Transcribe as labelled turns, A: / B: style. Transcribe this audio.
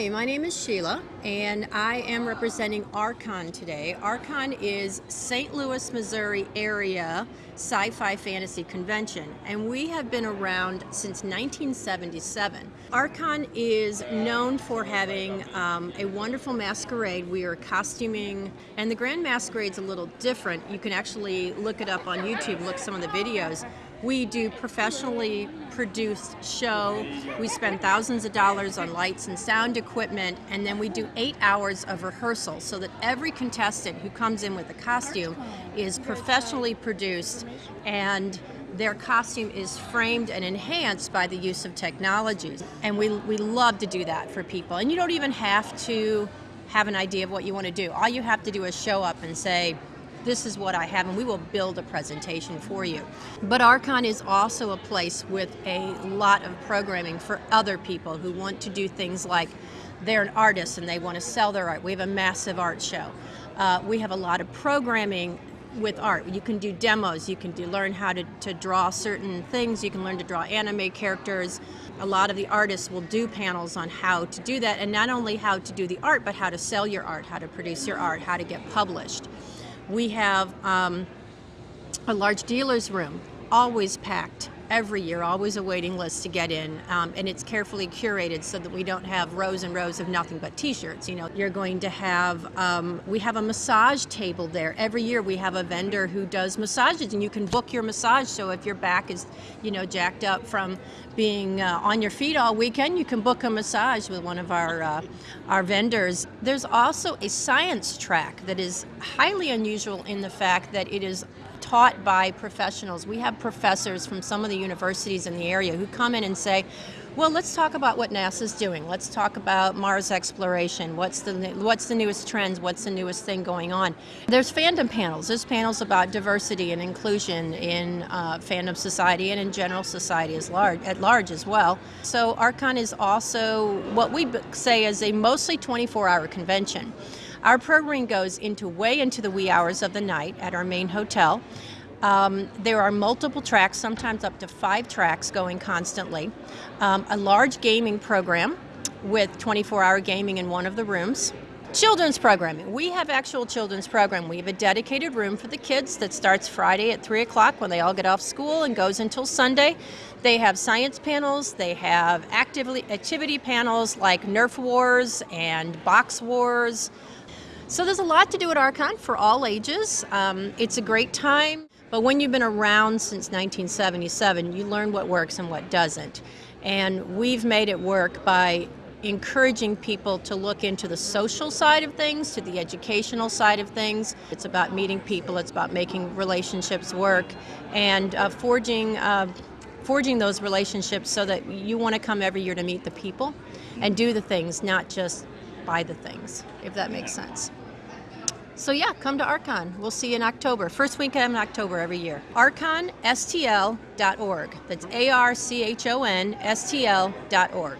A: Hi, my name is Sheila, and I am representing Archon today. Archon is St. Louis, Missouri area sci-fi fantasy convention, and we have been around since 1977. Archon is known for having um, a wonderful masquerade. We are costuming, and the Grand Masquerade's a little different. You can actually look it up on YouTube, look some of the videos. We do professionally produced show. We spend thousands of dollars on lights and sound equipment, and then we do eight hours of rehearsal so that every contestant who comes in with a costume is professionally produced and their costume is framed and enhanced by the use of technologies. And we, we love to do that for people. And you don't even have to have an idea of what you want to do. All you have to do is show up and say, this is what I have, and we will build a presentation for you. But Archon is also a place with a lot of programming for other people who want to do things like they're an artist and they want to sell their art. We have a massive art show. Uh, we have a lot of programming with art. You can do demos, you can do learn how to, to draw certain things, you can learn to draw anime characters. A lot of the artists will do panels on how to do that, and not only how to do the art, but how to sell your art, how to produce your art, how to get published. We have um, a large dealer's room, always packed every year, always a waiting list to get in, um, and it's carefully curated so that we don't have rows and rows of nothing but t-shirts. You know, you're going to have, um, we have a massage table there. Every year we have a vendor who does massages, and you can book your massage, so if your back is, you know, jacked up from being uh, on your feet all weekend, you can book a massage with one of our, uh, our vendors. There's also a science track that is highly unusual in the fact that it is taught by professionals. We have professors from some of the universities in the area who come in and say, well, let's talk about what NASA's doing. Let's talk about Mars exploration. What's the what's the newest trends? What's the newest thing going on? There's fandom panels. There's panels about diversity and inclusion in uh, fandom society and in general society as large, at large as well. So Archon is also what we say is a mostly 24-hour convention. Our programming goes into way into the wee hours of the night at our main hotel. Um, there are multiple tracks, sometimes up to five tracks going constantly. Um, a large gaming program with 24-hour gaming in one of the rooms. Children's programming. We have actual children's program. We have a dedicated room for the kids that starts Friday at 3 o'clock when they all get off school and goes until Sunday. They have science panels, they have activity, activity panels like Nerf Wars and Box Wars. So there's a lot to do at Archon for all ages. Um, it's a great time, but when you've been around since 1977, you learn what works and what doesn't. And we've made it work by encouraging people to look into the social side of things, to the educational side of things. It's about meeting people, it's about making relationships work, and uh, forging uh, forging those relationships so that you want to come every year to meet the people and do the things, not just buy the things, if that makes sense. So yeah, come to Archon. We'll see you in October. First weekend in October every year. ArchonSTL.org. That's A-R-C-H-O-N-S-T-L.org.